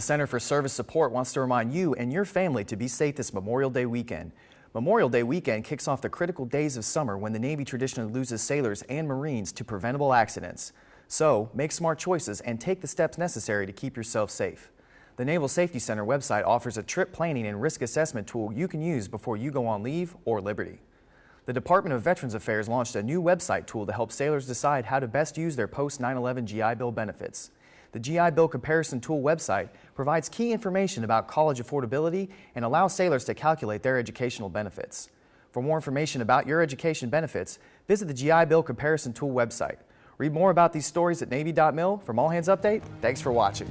The Center for Service Support wants to remind you and your family to be safe this Memorial Day weekend. Memorial Day weekend kicks off the critical days of summer when the Navy traditionally loses sailors and Marines to preventable accidents. So, make smart choices and take the steps necessary to keep yourself safe. The Naval Safety Center website offers a trip planning and risk assessment tool you can use before you go on leave or liberty. The Department of Veterans Affairs launched a new website tool to help sailors decide how to best use their post-9-11 GI Bill benefits. The GI Bill Comparison Tool website provides key information about college affordability and allows sailors to calculate their educational benefits. For more information about your education benefits, visit the GI Bill Comparison Tool website. Read more about these stories at Navy.mil. From All Hands Update, thanks for watching.